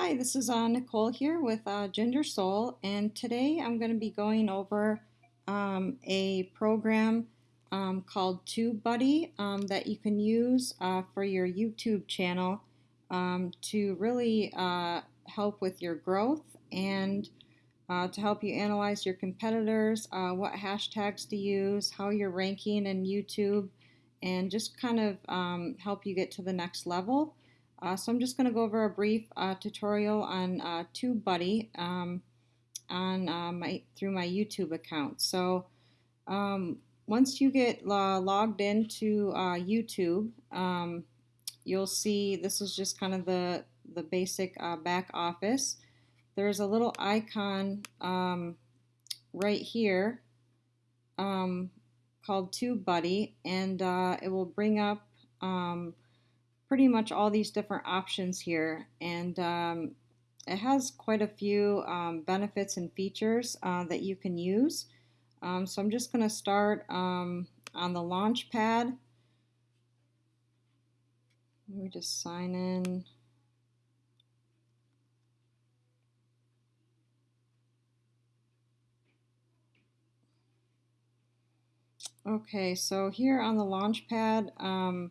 Hi, this is uh, Nicole here with uh, Ginger Soul, and today I'm going to be going over um, a program um, called TubeBuddy um, that you can use uh, for your YouTube channel um, to really uh, help with your growth and uh, to help you analyze your competitors, uh, what hashtags to use, how you're ranking in YouTube, and just kind of um, help you get to the next level. Uh, so I'm just going to go over a brief uh, tutorial on uh, TubeBuddy um, on uh, my through my YouTube account. So um, once you get logged into uh, YouTube, um, you'll see this is just kind of the the basic uh, back office. There's a little icon um, right here um, called TubeBuddy, and it will bring up um, pretty much all these different options here and um, it has quite a few um, benefits and features uh, that you can use. Um, so I'm just going to start um, on the launch pad. Let me just sign in. Okay, so here on the launch pad, um,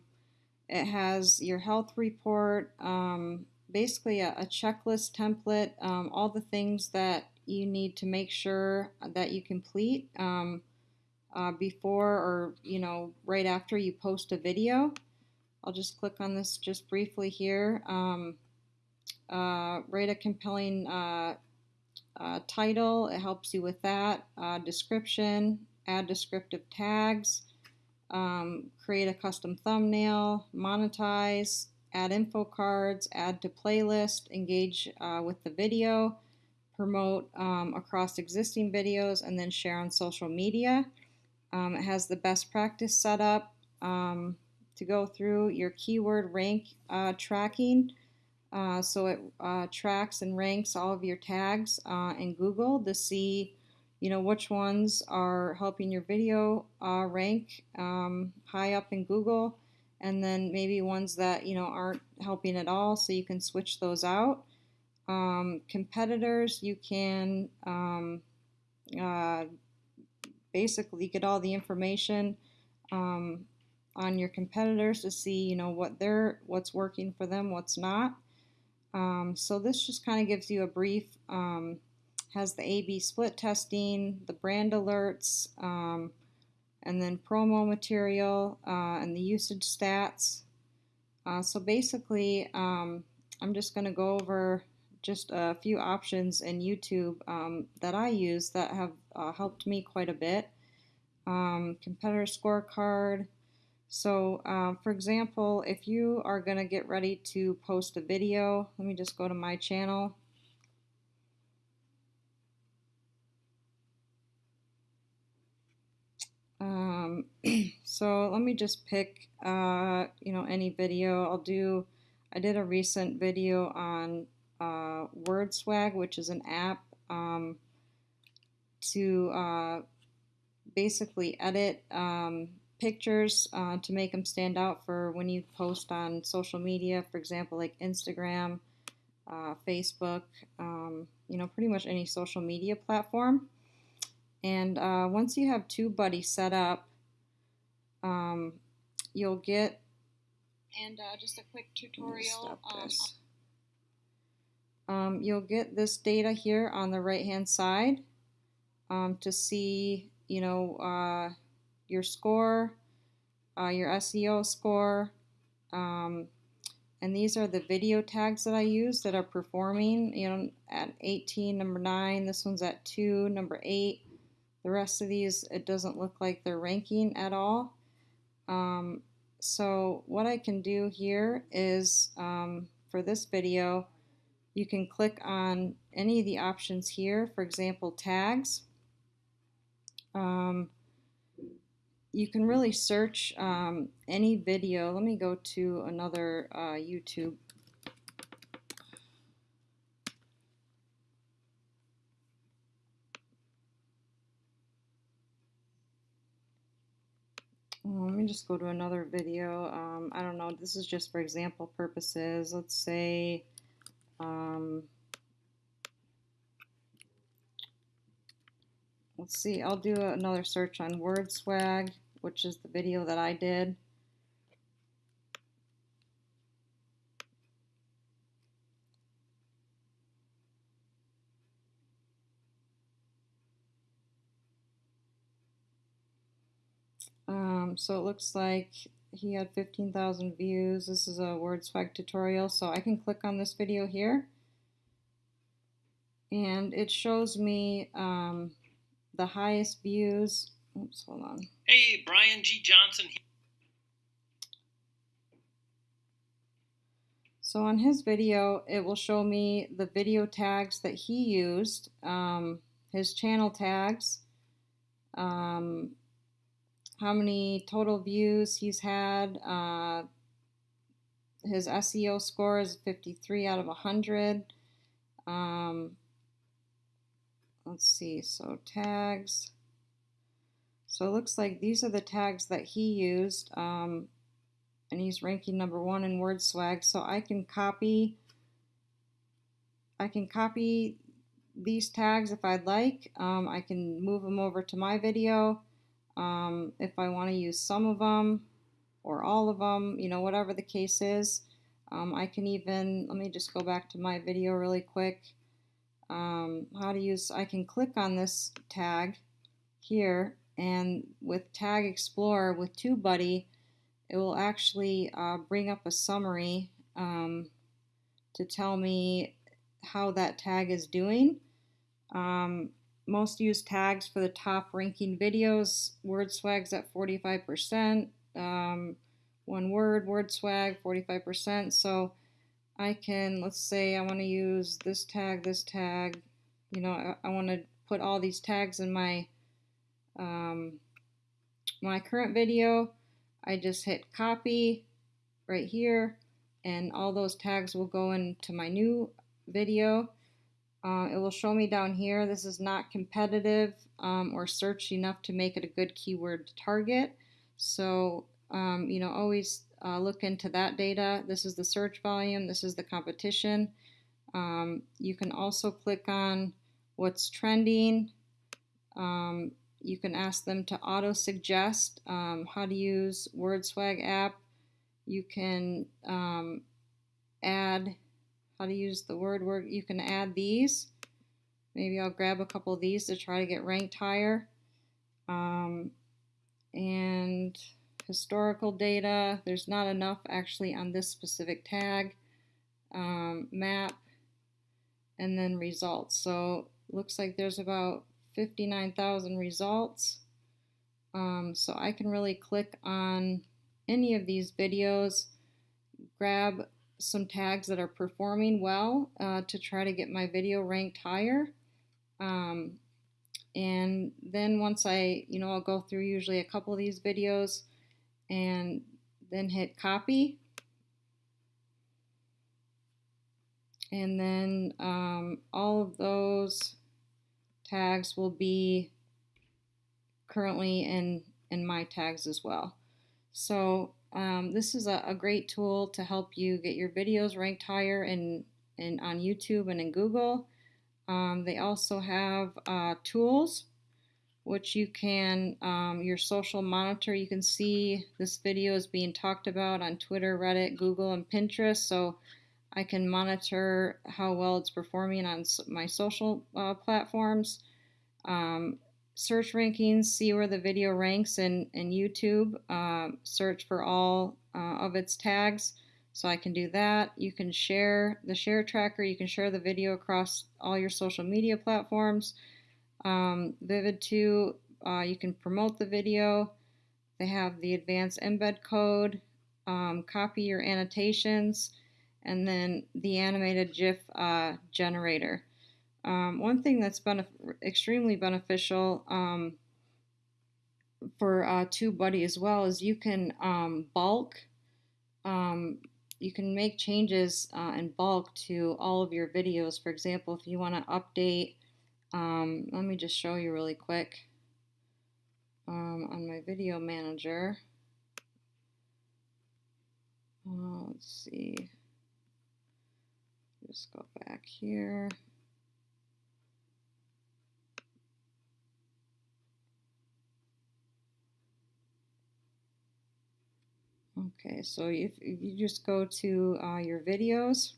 it has your health report, um, basically a, a, checklist template, um, all the things that you need to make sure that you complete um, uh, before or you know right after you post a video. I'll just click on this just briefly here. Um, uh, write a compelling uh, uh, title. It helps you with that. Uh, description. Add descriptive tags um, create a custom thumbnail, monetize, add info cards, add to playlist, engage uh, with the video, promote um, across existing videos, and then share on social media. Um, it has the best practice setup um, to go through your keyword rank uh, tracking. Uh, so it uh, tracks and ranks all of your tags uh, in Google to see you know which ones are helping your video uh, rank um, high up in Google and then maybe ones that you know aren't helping at all so you can switch those out. Um, competitors you can um, uh, basically get all the information um, on your competitors to see you know what they're what's working for them what's not. Um, so this just kind of gives you a brief um, has the A-B split testing, the brand alerts, um, and then promo material uh, and the usage stats. Uh, so basically, um, I'm just going to go over just a few options in YouTube um, that I use that have uh, helped me quite a bit. Um, competitor scorecard. So, uh, for example, if you are going to get ready to post a video, let me just go to my channel. Um, so let me just pick, uh, you know, any video. I'll do, I did a recent video on uh, WordSwag, which is an app um, to uh, basically edit um, pictures uh, to make them stand out for when you post on social media, for example, like Instagram, uh, Facebook, um, you know, pretty much any social media platform. And uh, once you have TubeBuddy set up, um, you'll get and uh, just a quick tutorial. Um, you'll get this data here on the right hand side um, to see you know uh, your score, uh, your SEO score, um, and these are the video tags that I use that are performing. You know, at 18, number 9, this one's at 2, number 8, the rest of these, it doesn't look like they're ranking at all. Um, so what I can do here is, um, for this video, you can click on any of the options here, for example, tags. Um, you can really search um, any video. Let me go to another uh, YouTube let me just go to another video. Um, I don't know, this is just for example purposes. Let's say Um, let's see, I'll do another search on word swag, which is the video that I did. Um, so it looks like he had 15,000 views. This is a word swag tutorial, so I can click on this video here. And it shows me um, the highest views. Oops, hold on. Hey, Brian G. Johnson. So on his video, it will show me the video tags that he used, um, his channel tags, um, how many total views he's had. Uh, his SEO score is 53 out of 100. Um, let's see, so tags. So it looks like these are the tags that he used. Um, and he's ranking number one in word swag. So I can copy, I can copy these tags if I'd like. Um, I can move them over to my video um, if I want to use some of them or all of them, you know, whatever the case is. Um, I can even, let me just go back to my video really quick. Um, how to use, I can click on this tag here and with Tag Explorer with TubeBuddy, it will actually uh, bring up a summary um, to tell me how that tag is doing. Um, most used tags for the top ranking videos, word swags at 45%, um, one word, word swag, 45%. So I can, let's say I want to use this tag, this tag, you know, I, I want to put all these tags in my, um, my current video. I just hit copy right here and all those tags will go into my new video. Uh, it will show me down here, this is not competitive um, or searched enough to make it a good keyword to target. So, um, you know, always uh, look into that data. This is the search volume, this is the competition. Um, you can also click on what's trending. Um, you can ask them to auto suggest um, how to use WordSwag app. You can um, add how to use the word word. You can add these. Maybe I'll grab a couple of these to try to get ranked higher. Um, and historical data, there's not enough actually on this specific tag. Um, map, and then results. So looks like there's about 59,000 results. Um, so I can really click on any of these videos, grab some tags that are performing well uh, to try to get my video ranked higher. Um, and then once I, you know, I'll go through usually a couple of these videos and then hit copy. And then um, all of those tags will be currently in, in my tags as well. So um, this is a, a, great tool to help you get your videos ranked higher in, in on YouTube and in Google. Um, they also have uh, tools which you can, um, your social monitor, you can see this video is being talked about on Twitter, Reddit, Google, and Pinterest. So I can monitor how well it's performing on my social uh, platforms. Um, search rankings, see where the video ranks in, in YouTube, uh, search for all uh, of its tags. So I can do that. You can share the share tracker. You can share the video across all your social media platforms. Um, Vivid 2, uh, you can promote the video. They have the advanced embed code, um, copy your annotations, and then the animated GIF uh, generator. Um, one thing that's been extremely beneficial um, for uh, TubeBuddy as well is you can um, bulk, um, you can make changes uh, in bulk to all of your videos. For example, if you want to update, um, let me just show you really quick um, on my video manager. Uh, let's see Just go back here. Okay, so if, if you just go to uh, your videos,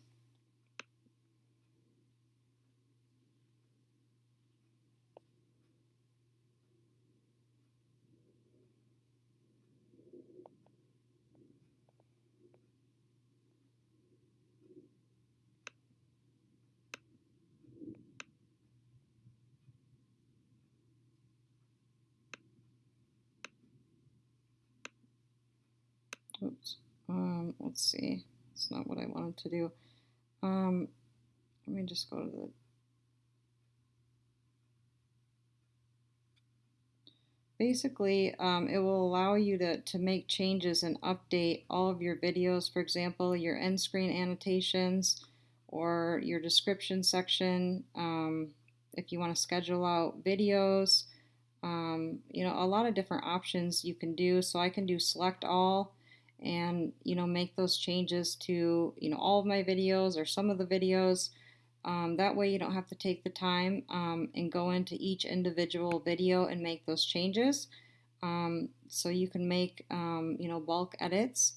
Oops. Um, let's see. It's not what I wanted to do. Um, let me just go to the. Basically, um, it will allow you to, to make changes and update all of your videos. For example, your end screen annotations or your description section. Um, if you want to schedule out videos, um, you know, a lot of different options you can do. So I can do select all and you know make those changes to you know all of my videos or some of the videos. Um, that way you don't have to take the time um, and go into each individual video and make those changes. Um, so you can make um, you know bulk edits.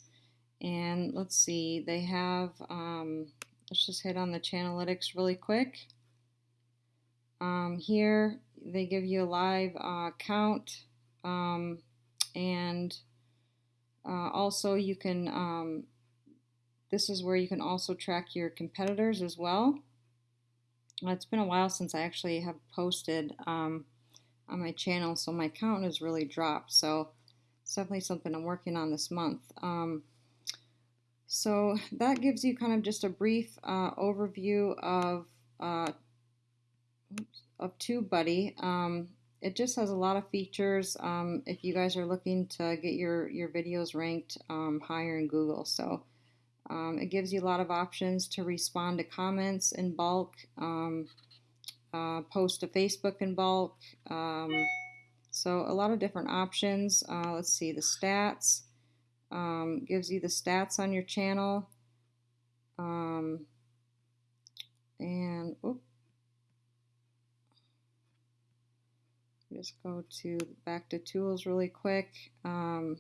And let's see they have um, let's just hit on the channelytics really quick. Um, here they give you a live uh, count and uh, also, you can, um, this is where you can also track your competitors as well. It's been a while since I actually have posted um, on my channel, so my count has really dropped. So it's definitely something I'm working on this month. Um, so that gives you kind of just a brief uh, overview of uh, of TubeBuddy. Um, it just has a lot of features um, if you guys are looking to get your, your videos ranked um, higher in Google. So um, it gives you a lot of options to respond to comments in bulk, um, uh, post to Facebook in bulk. Um, so a lot of different options. Uh, let's see, the stats. Gives you the stats on your channel. and, oops. Just go to back to tools really quick. Um,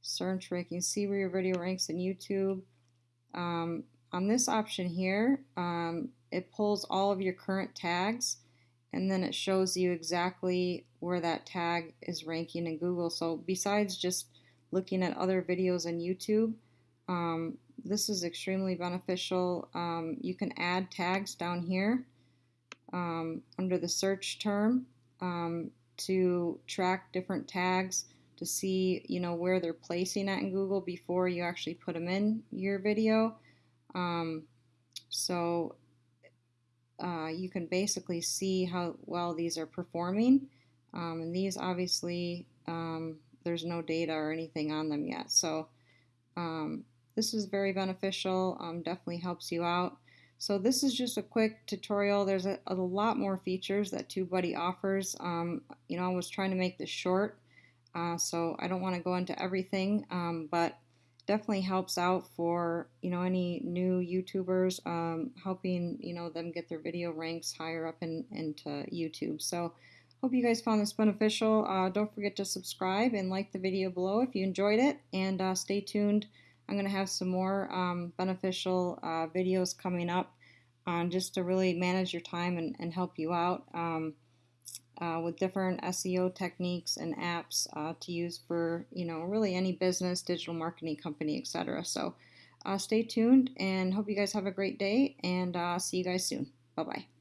search ranking, see where your video ranks in YouTube. Um, on this option here, um, it pulls all of your current tags and then it shows you exactly where that tag is ranking in Google. So besides just looking at other videos on YouTube, um, this is extremely beneficial. Um, you can add tags down here um, under the search term. Um, to track different tags to see you know where they're placing at in Google before you actually put them in your video. Um, so uh, you can basically see how well these are performing. Um, and these obviously um, there's no data or anything on them yet. So um, this is very beneficial. Um, definitely helps you out. So this is just a quick tutorial. There's a, a lot more features that TubeBuddy offers. Um, you know, I was trying to make this short, uh, so I don't want to go into everything, um, but definitely helps out for, you know, any new YouTubers, um, helping, you know, them get their video ranks higher up in, into YouTube. So hope you guys found this beneficial. Uh, don't forget to subscribe and like the video below if you enjoyed it, and uh, stay tuned I'm going to have some more um, beneficial uh, videos coming up on just to really manage your time and, and help you out um, uh, with different SEO techniques and apps uh, to use for, you know, really any business, digital marketing company, etc. So uh, stay tuned and hope you guys have a great day and uh, see you guys soon. Bye-bye.